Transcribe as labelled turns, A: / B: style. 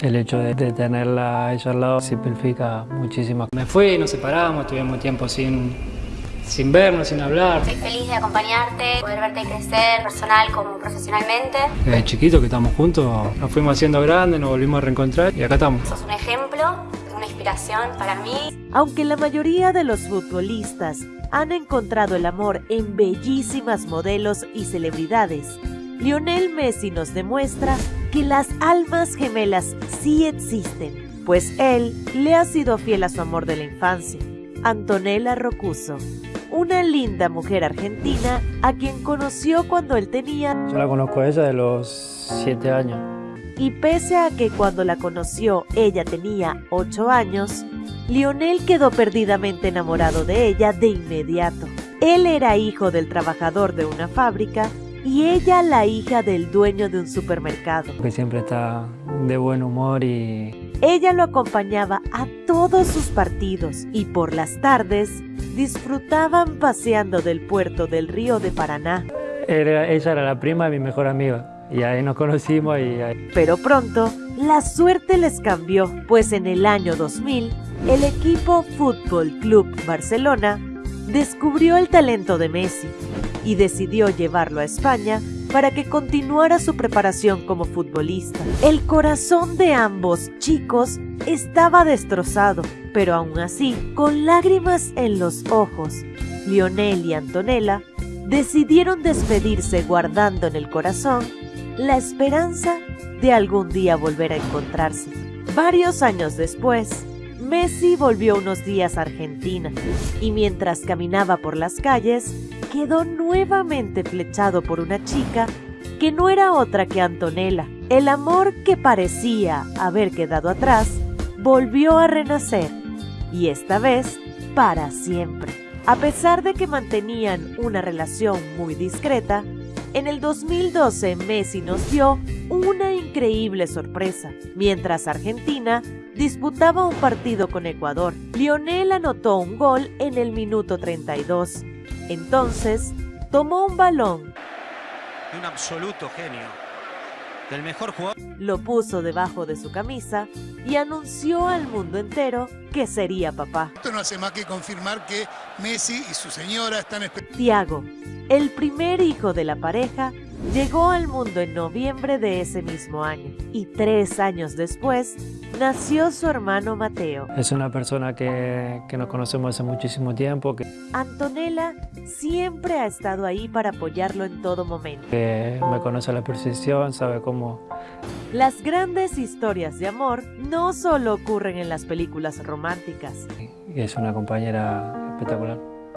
A: El hecho de, de tenerla a ella al lado simplifica muchísimo.
B: Me fui, nos separamos, tuvimos tiempo sin, sin vernos, sin hablar.
C: Estoy feliz de acompañarte, poder verte crecer personal como profesionalmente.
B: Desde chiquito que estamos juntos, nos fuimos haciendo grandes, nos volvimos a reencontrar y acá estamos.
C: Sos un ejemplo, una inspiración para mí.
D: Aunque la mayoría de los futbolistas han encontrado el amor en bellísimas modelos y celebridades, Lionel Messi nos demuestra que las almas gemelas sí existen, pues él le ha sido fiel a su amor de la infancia, Antonella Rocuso, una linda mujer argentina a quien conoció cuando él tenía...
A: Yo la conozco a ella de los 7 años.
D: Y pese a que cuando la conoció ella tenía 8 años, Lionel quedó perdidamente enamorado de ella de inmediato. Él era hijo del trabajador de una fábrica y ella la hija del dueño de un supermercado.
A: Que siempre está de buen humor y...
D: Ella lo acompañaba a todos sus partidos y por las tardes disfrutaban paseando del puerto del río de Paraná.
A: Era, ella era la prima de mi mejor amiga y ahí nos conocimos y ahí...
D: Pero pronto la suerte les cambió, pues en el año 2000 el equipo Fútbol Club Barcelona descubrió el talento de Messi y decidió llevarlo a España para que continuara su preparación como futbolista. El corazón de ambos chicos estaba destrozado, pero aún así, con lágrimas en los ojos, Lionel y Antonella decidieron despedirse guardando en el corazón la esperanza de algún día volver a encontrarse. Varios años después, Messi volvió unos días a Argentina y mientras caminaba por las calles, quedó nuevamente flechado por una chica que no era otra que Antonella. El amor que parecía haber quedado atrás volvió a renacer y esta vez para siempre. A pesar de que mantenían una relación muy discreta, en el 2012 Messi nos dio una increíble sorpresa. Mientras Argentina disputaba un partido con Ecuador, Lionel anotó un gol en el minuto 32. Entonces, tomó un balón.
E: Un absoluto genio. Del mejor jugador.
D: Lo puso debajo de su camisa y anunció al mundo entero que sería papá.
F: Esto no hace más que confirmar que Messi y su señora están...
D: Tiago, el primer hijo de la pareja, llegó al mundo en noviembre de ese mismo año y tres años después nació su hermano Mateo.
A: Es una persona que, que nos conocemos hace muchísimo tiempo. Que,
D: Antonella siempre ha estado ahí para apoyarlo en todo momento.
A: que me conoce a la perfección, sabe cómo...
D: Las grandes historias de amor no solo ocurren en las películas románticas.
A: Es una compañera espectacular.